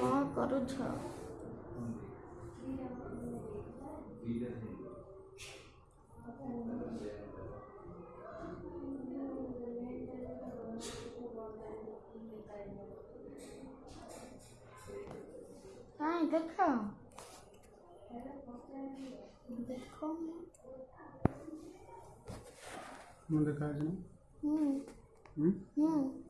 와, 가르쳐. Ai, tá calmo. Manda casa, né? Hum. Hum? Hum.